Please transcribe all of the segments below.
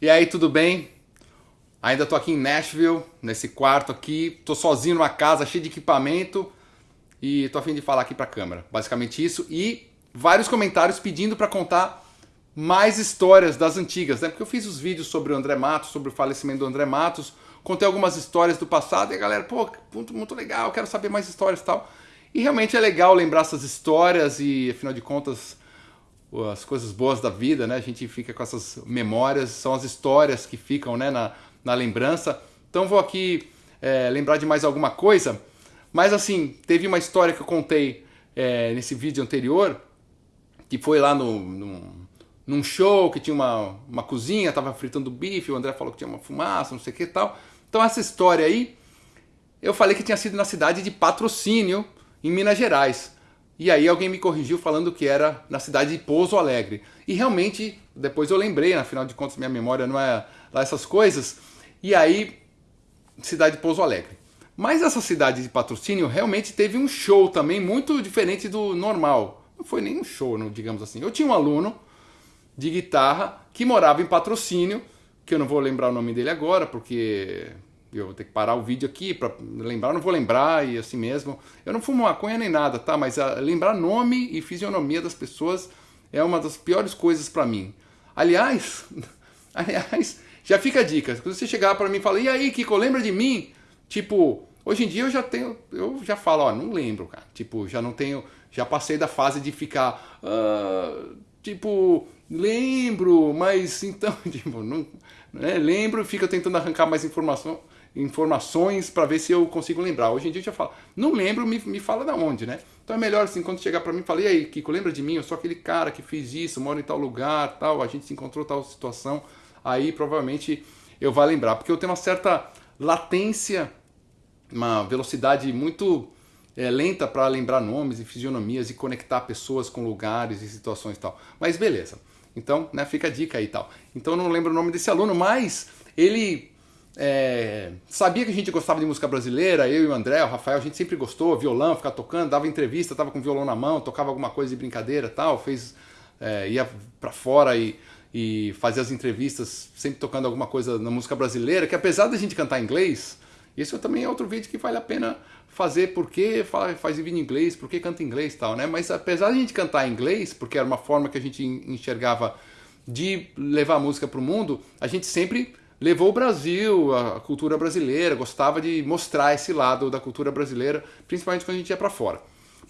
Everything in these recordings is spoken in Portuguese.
E aí, tudo bem? Ainda tô aqui em Nashville, nesse quarto aqui, tô sozinho numa casa cheia de equipamento e tô a fim de falar aqui pra câmera. Basicamente isso e vários comentários pedindo para contar mais histórias das antigas, né? Porque eu fiz os vídeos sobre o André Matos, sobre o falecimento do André Matos, contei algumas histórias do passado e a galera, pô, muito, muito legal, quero saber mais histórias e tal. E realmente é legal lembrar essas histórias e, afinal de contas, as coisas boas da vida, né? A gente fica com essas memórias, são as histórias que ficam né, na, na lembrança. Então vou aqui é, lembrar de mais alguma coisa. Mas assim, teve uma história que eu contei é, nesse vídeo anterior, que foi lá no, no, num show que tinha uma, uma cozinha, tava fritando bife, o André falou que tinha uma fumaça, não sei o que e tal. Então essa história aí, eu falei que tinha sido na cidade de Patrocínio, em Minas Gerais. E aí alguém me corrigiu falando que era na cidade de Pouso Alegre. E realmente, depois eu lembrei, afinal de contas minha memória não é lá essas coisas. E aí, cidade de Pouso Alegre. Mas essa cidade de patrocínio realmente teve um show também muito diferente do normal. Não foi nem um show, digamos assim. Eu tinha um aluno de guitarra que morava em patrocínio, que eu não vou lembrar o nome dele agora, porque eu vou ter que parar o vídeo aqui para lembrar, não vou lembrar e assim mesmo. Eu não fumo maconha nem nada, tá? Mas a, ah, lembrar nome e fisionomia das pessoas é uma das piores coisas para mim. Aliás, aliás, já fica a dica. Quando você chegar para mim e falar, e aí, Kiko, lembra de mim? Tipo, hoje em dia eu já tenho, eu já falo, ó, não lembro, cara. Tipo, já não tenho, já passei da fase de ficar, uh, tipo, lembro, mas então, tipo, não, né, lembro, fica tentando arrancar mais informação informações para ver se eu consigo lembrar. Hoje em dia eu já falo, não lembro, me, me fala da onde, né? Então é melhor assim, quando chegar para mim, falei, aí, Kiko, lembra de mim? Eu sou aquele cara que fez isso, moro em tal lugar, tal, a gente se encontrou tal situação. Aí provavelmente eu vou lembrar, porque eu tenho uma certa latência, uma velocidade muito é, lenta para lembrar nomes e fisionomias e conectar pessoas com lugares e situações e tal. Mas beleza. Então, né, fica a dica aí e tal. Então eu não lembro o nome desse aluno, mas ele é, sabia que a gente gostava de música brasileira, eu e o André, o Rafael, a gente sempre gostou, violão, ficar tocando, dava entrevista, tava com violão na mão, tocava alguma coisa de brincadeira tal, fez, é, ia para fora e, e fazia as entrevistas sempre tocando alguma coisa na música brasileira, que apesar da gente cantar em inglês, isso também é outro vídeo que vale a pena fazer, porque faz, faz vídeo em inglês, porque canta em inglês tal, né? Mas apesar de a gente cantar em inglês, porque era uma forma que a gente enxergava de levar a música para o mundo, a gente sempre levou o Brasil, a cultura brasileira, gostava de mostrar esse lado da cultura brasileira, principalmente quando a gente ia para fora.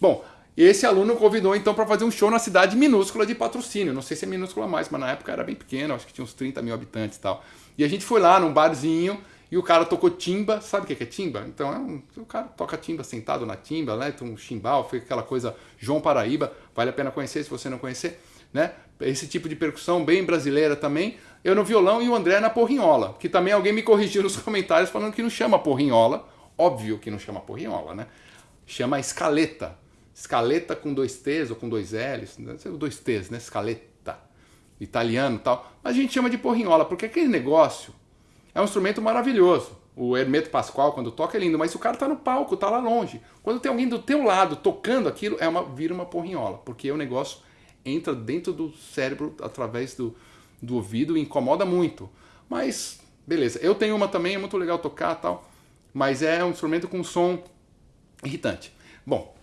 Bom, esse aluno convidou então para fazer um show na cidade minúscula de patrocínio. Não sei se é minúscula mais, mas na época era bem pequena, acho que tinha uns 30 mil habitantes e tal. E a gente foi lá num barzinho e o cara tocou timba. Sabe o que é timba? Então é um, o cara toca timba sentado na timba, né? Tem um chimbal, foi aquela coisa João Paraíba. Vale a pena conhecer se você não conhecer, né? Esse tipo de percussão bem brasileira também eu no violão e o André na porrinhola, que também alguém me corrigiu nos comentários falando que não chama porrinhola, óbvio que não chama porrinhola, né? Chama escaleta, escaleta com dois T's ou com dois L's, dois T's, né? Escaleta, italiano tal. Mas a gente chama de porrinhola, porque aquele negócio é um instrumento maravilhoso. O Hermeto Pascoal, quando toca, é lindo, mas o cara tá no palco, tá lá longe. Quando tem alguém do teu lado tocando aquilo, é uma, vira uma porrinhola, porque o negócio entra dentro do cérebro através do, do ouvido e incomoda muito. Mas, beleza. Eu tenho uma também, é muito legal tocar tal, mas é um instrumento com som irritante. Bom,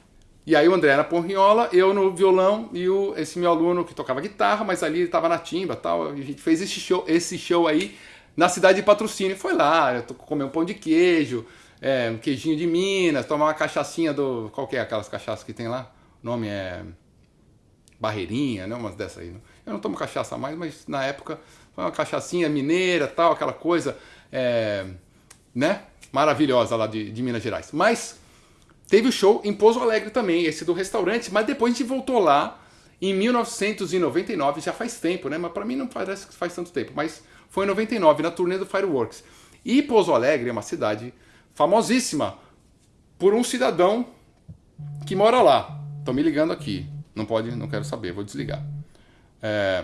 e aí o André na porrinhola, eu no violão e o, esse meu aluno que tocava guitarra, mas ali ele estava na timba tal. A gente fez esse show, esse show aí na cidade de patrocínio. Foi lá, comer um pão de queijo, é, um queijinho de Minas, tomar uma cachaçinha do. Qual que é aquelas cachaças que tem lá? O nome é. Barreirinha, né? Umas dessas aí. Né? Eu não tomo cachaça mais, mas na época foi uma cachaçinha mineira, tal, aquela coisa, é, né? Maravilhosa lá de, de Minas Gerais. Mas teve o show em Pouso Alegre também, esse do restaurante, mas depois a gente voltou lá em 1999, já faz tempo, né? Mas para mim não parece que faz tanto tempo, mas foi em 99, na turnê do Fireworks. E Pouso Alegre é uma cidade famosíssima por um cidadão que mora lá. Estão me ligando aqui. Não pode, não quero saber, vou desligar. É...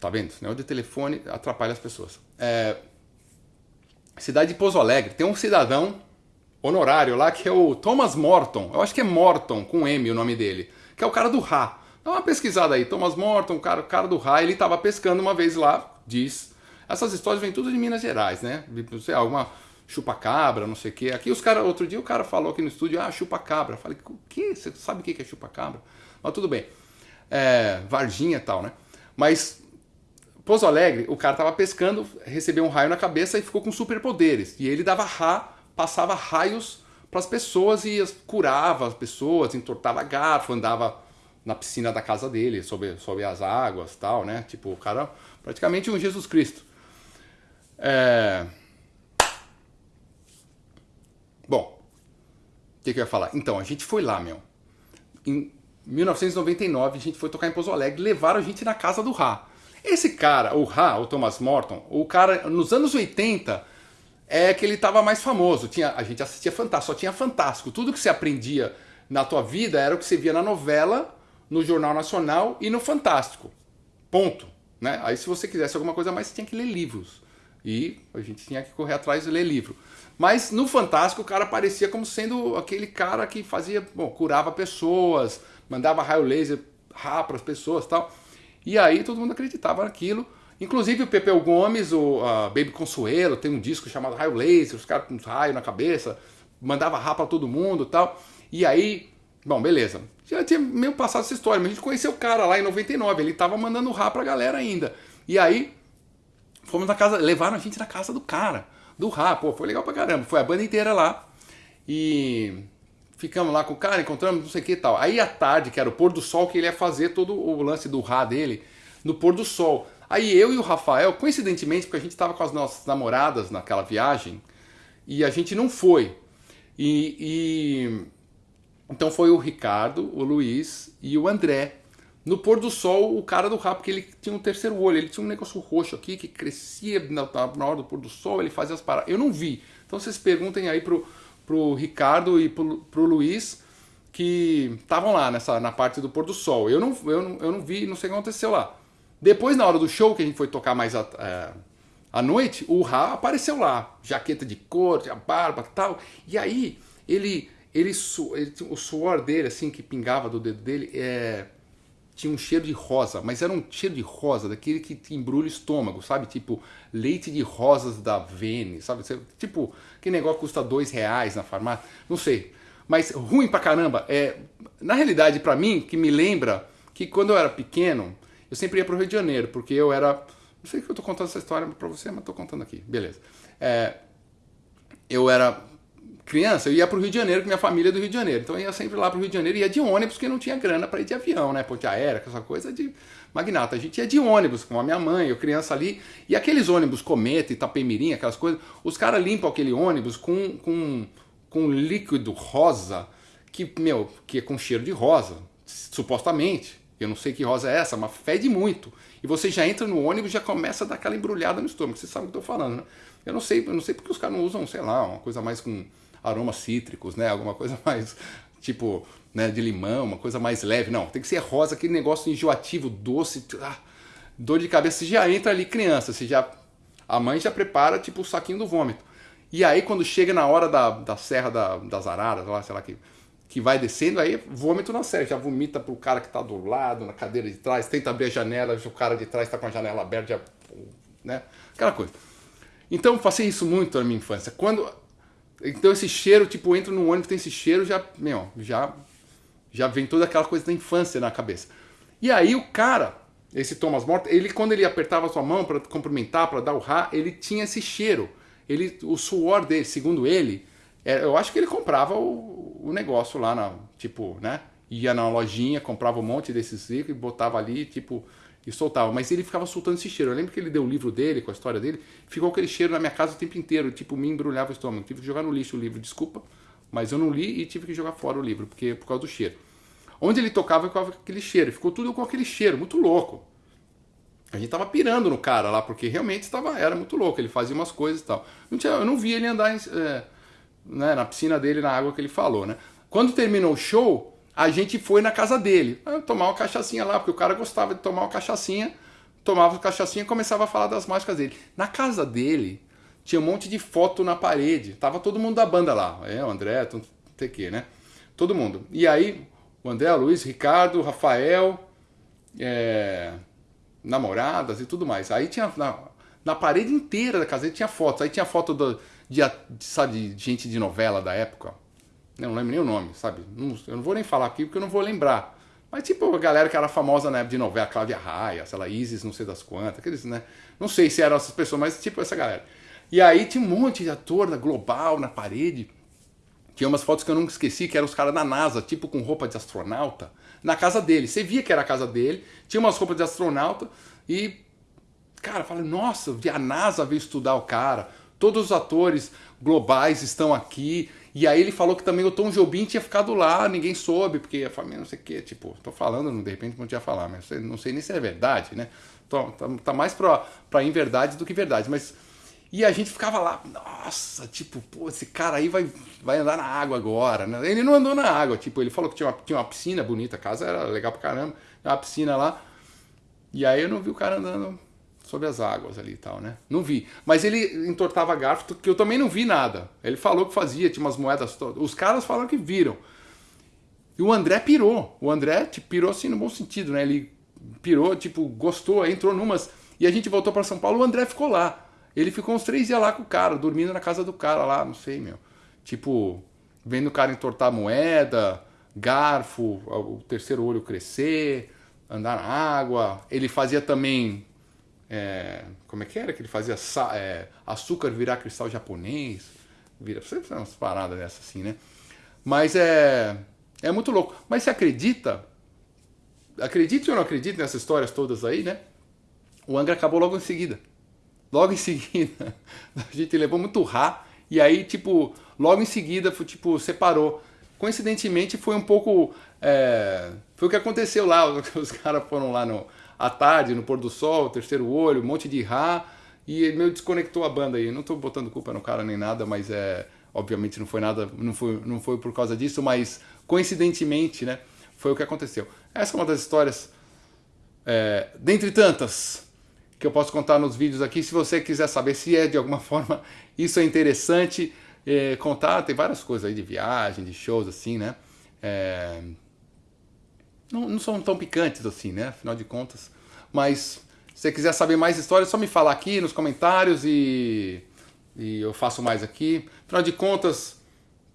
Tá vendo? Sinal de telefone atrapalha as pessoas. É... Cidade de Pouso Alegre. Tem um cidadão honorário lá que é o Thomas Morton. Eu acho que é Morton, com M o nome dele. Que é o cara do Rá. Dá uma pesquisada aí. Thomas Morton, o cara, o cara do raio, ele estava pescando uma vez lá, diz. Essas histórias vêm tudo de Minas Gerais, né? Sei, alguma chupa-cabra, não sei o quê. Aqui os caras, outro dia o cara falou aqui no estúdio, ah, chupa-cabra. Falei, o quê? Você sabe o que é chupa-cabra? Mas tudo bem. É, Varginha e tal, né? Mas Pouso Alegre, o cara tava pescando, recebeu um raio na cabeça e ficou com superpoderes. E ele dava ra, passava raios para as pessoas e curava as pessoas, entortava garfo, andava na piscina da casa dele, sob, sob as águas tal, né? Tipo, o cara praticamente um Jesus Cristo. É... Bom, o que, que eu ia falar? Então, a gente foi lá, meu. Em 1999, a gente foi tocar em Pouso Alegre, levaram a gente na casa do Rá. Esse cara, o Rá, o Thomas Morton, o cara, nos anos 80, é que ele estava mais famoso. Tinha, a gente assistia Fantástico, só tinha Fantástico. Tudo que você aprendia na tua vida era o que você via na novela, no Jornal Nacional e no Fantástico. Ponto. Né? Aí se você quisesse alguma coisa mais, você tinha que ler livros. E a gente tinha que correr atrás e ler livro. Mas no Fantástico o cara parecia como sendo aquele cara que fazia, bom, curava pessoas, mandava raio laser para as pessoas tal. E aí todo mundo acreditava naquilo. Inclusive o Pepeu Gomes, o Baby Consuelo, tem um disco chamado Raio Laser, os caras com uns raios na cabeça, mandava rá para todo mundo tal. E aí, bom, beleza. Já tinha meio passado essa história, mas a gente conheceu o cara lá em 99, ele tava mandando rá pra galera ainda. E aí, fomos na casa, levaram a gente na casa do cara, do rá, pô, foi legal pra caramba. Foi a banda inteira lá. E ficamos lá com o cara, encontramos não sei o que e tal. Aí à tarde, que era o pôr do sol, que ele ia fazer todo o lance do Rá dele no pôr do sol. Aí eu e o Rafael, coincidentemente, porque a gente estava com as nossas namoradas naquela viagem, e a gente não foi. E, e, então foi o Ricardo, o Luiz e o André. No pôr do sol, o cara do Rá, porque ele tinha um terceiro olho, ele tinha um negócio roxo aqui que crescia na, na hora do pôr do sol, ele fazia as paradas. Eu não vi. Então vocês perguntem aí pro, pro Ricardo e pro, pro Luiz que estavam lá nessa, na parte do pôr do sol. Eu não, eu, não, eu não vi, não sei o que aconteceu lá. Depois, na hora do show, que a gente foi tocar mais a, é, à noite, o Ra apareceu lá, jaqueta de cor, a barba tal. E aí, ele, ele, ele, o suor dele, assim, que pingava do dedo dele, é, tinha um cheiro de rosa, mas era um cheiro de rosa, daquele que te embrulha o estômago, sabe? Tipo, leite de rosas da Vene, sabe? Tipo, que negócio custa dois reais na farmácia, não sei. Mas ruim pra caramba. É, na realidade, para mim, que me lembra que quando eu era pequeno, eu sempre ia pro Rio de Janeiro, porque eu era... Não sei que eu tô contando essa história pra você, mas tô contando aqui. Beleza. É, eu era criança, eu ia para o Rio de Janeiro com minha família é do Rio de Janeiro. Então eu ia sempre lá para o Rio de Janeiro ia de ônibus, porque não tinha grana para ir de avião, né? Ponte aérea, essa coisa de magnata. A gente ia de ônibus com a minha mãe, eu criança ali. E aqueles ônibus Cometa, Itapemirim, aquelas coisas, os caras limpam aquele ônibus com, com, com líquido rosa, que, meu, que é com cheiro de rosa, supostamente. Eu não sei que rosa é essa, mas fede muito. E você já entra no ônibus e já começa a dar aquela embrulhada no estômago. Você sabe o que eu estou falando, né? Eu não sei, eu não sei porque os caras não usam, sei lá, uma coisa mais com aromas cítricos, né? Alguma coisa mais tipo né, de limão, uma coisa mais leve. Não, tem que ser rosa, aquele negócio enjoativo, doce, ah, dor de cabeça. Você já entra ali criança, você já a mãe já prepara tipo o saquinho do vômito. E aí quando chega na hora da, da serra da, das araras, lá, sei lá que que vai descendo, aí vômito na serra, já vomita pro cara que tá do lado, na cadeira de trás, tenta abrir a janela, o cara de trás tá com a janela aberta, já, né? Aquela coisa. Então passei isso muito na minha infância. Quando então esse cheiro, tipo, entra no ônibus, tem esse cheiro, já, meu, já, já vem toda aquela coisa da infância na cabeça. E aí o cara, esse Thomas Morton, ele quando ele apertava sua mão para cumprimentar, para dar o rá, ele tinha esse cheiro. Ele, o suor dele, segundo ele, é, eu acho que ele comprava o, o negócio lá, na, tipo, né? Ia na lojinha, comprava um monte desses e botava ali, tipo, e soltava. Mas ele ficava soltando esse cheiro. Eu lembro que ele deu o livro dele, com a história dele, ficou aquele cheiro na minha casa o tempo inteiro, tipo, me embrulhava o estômago. Tive que jogar no lixo o livro, desculpa, mas eu não li e tive que jogar fora o livro, porque por causa do cheiro. Onde ele tocava, ficava aquele cheiro, ficou tudo com aquele cheiro, muito louco. A gente tava pirando no cara lá, porque realmente estava, era muito louco, ele fazia umas coisas e tal. Não tinha, eu não vi ele andar é, né, na piscina dele, na água que ele falou, né? Quando terminou o show, a gente foi na casa dele, tomar uma cachaçinha lá, porque o cara gostava de tomar uma cachaçinha, tomava uma cachaçinha e começava a falar das mágicas dele. Na casa dele, tinha um monte de foto na parede, tava todo mundo da banda lá, é, o André, não o que, né? Todo mundo. E aí, o André, Luiz, Ricardo, Rafael, é, namoradas e tudo mais. Aí tinha na, na, parede inteira da casa tinha fotos. Aí tinha foto do, de, sabe, de gente de novela da época. Eu não lembro nem o nome, sabe? Eu não vou nem falar aqui porque eu não vou lembrar. Mas tipo a galera que era famosa na época de novela, Cláudia Raia, sei lá, Isis, não sei das quantas, aqueles, né? Não sei se eram essas pessoas, mas tipo essa galera. E aí tinha um monte de ator da Global na parede. Tinha umas fotos que eu nunca esqueci, que eram os caras da NASA, tipo com roupa de astronauta, na casa dele. Você via que era a casa dele, tinha umas roupas de astronauta e, cara, falei, nossa, a NASA veio estudar o cara, todos os atores globais estão aqui. E aí ele falou que também o Tom Jobim tinha ficado lá, ninguém soube, porque a família não sei o quê, tipo, tô falando, de repente não tinha falar, mas não sei nem se é verdade, né? Tá, tá mais pra, pra inverdade do que verdade, mas e a gente ficava lá, nossa, tipo, pô, esse cara aí vai, vai andar na água agora. Né? Ele não andou na água, tipo, ele falou que tinha uma, tinha uma piscina bonita, a casa era legal pra caramba, uma piscina lá. E aí eu não vi o cara andando sobre as águas ali e tal, né? Não vi. Mas ele entortava garfo, que eu também não vi nada. Ele falou que fazia, tinha umas moedas todas. Os caras falaram que viram. E o André pirou. O André tipo, pirou assim no bom sentido, né? Ele pirou, tipo, gostou, entrou numas. E a gente voltou para São Paulo, o André ficou lá. Ele ficou uns três dias lá com o cara, dormindo na casa do cara lá, não sei, meu. Tipo, vendo o cara entortar moeda, garfo, o terceiro olho crescer, andar na água. Ele fazia também. É, como é que era que ele fazia? É, açúcar virar cristal japonês. Vira, sempre umas paradas dessas assim, né? Mas é. É muito louco. Mas você acredita? Acredite ou não acredite nessas histórias todas aí, né? O Angra acabou logo em seguida. Logo em seguida, a gente levou muito rá. E aí, tipo, logo em seguida, tipo, separou. Coincidentemente, foi um pouco. É, foi o que aconteceu lá. Os caras foram lá no, à tarde, no pôr do sol, terceiro olho, um monte de rá. E ele meio desconectou a banda aí. Não tô botando culpa no cara nem nada, mas é. Obviamente não foi nada, não foi, não foi por causa disso, mas coincidentemente, né? Foi o que aconteceu. Essa é uma das histórias, é, dentre tantas, que eu posso contar nos vídeos aqui. Se você quiser saber se é de alguma forma isso é interessante é, contar, tem várias coisas aí de viagem, de shows assim, né? É, não, não, são tão picantes assim, né? Afinal de contas. Mas se você quiser saber mais histórias, é só me falar aqui nos comentários e, e eu faço mais aqui. Afinal de contas,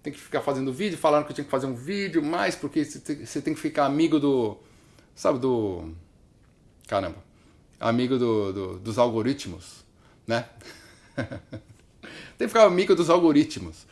tem que ficar fazendo vídeo, falando que eu tinha que fazer um vídeo mais, porque você tem que ficar amigo do. Sabe, do. Caramba amigo do, do, dos algoritmos, né? Tem que ficar amigo dos algoritmos.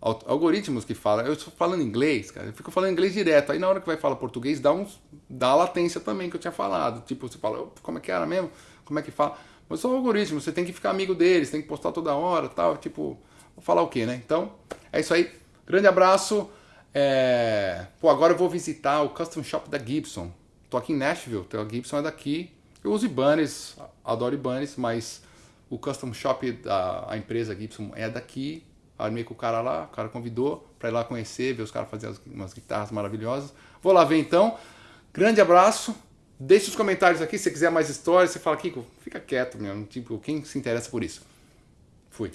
Algoritmos que falam, eu estou falando inglês, cara, eu fico falando inglês direto. Aí na hora que vai falar português, dá, uns, dá a latência também que eu tinha falado. Tipo, você fala, como é que era mesmo? Como é que fala? Mas são algoritmos, você tem que ficar amigo deles, tem que postar toda hora tal. Tipo, vou falar o quê, né? Então, é isso aí. Grande abraço. É... Pô, agora eu vou visitar o Custom Shop da Gibson. Tô aqui em Nashville, então a Gibson é daqui. Eu uso Ibanez, adoro Ibanez, mas o Custom Shop da a empresa Gibson é daqui. Armei com o cara lá, o cara convidou para ir lá conhecer, ver os caras fazendo umas guitarras maravilhosas. Vou lá ver então. Grande abraço. Deixe os comentários aqui se você quiser mais histórias. Você fala, Kiko, fica quieto, meu. Tipo, quem se interessa por isso? Fui.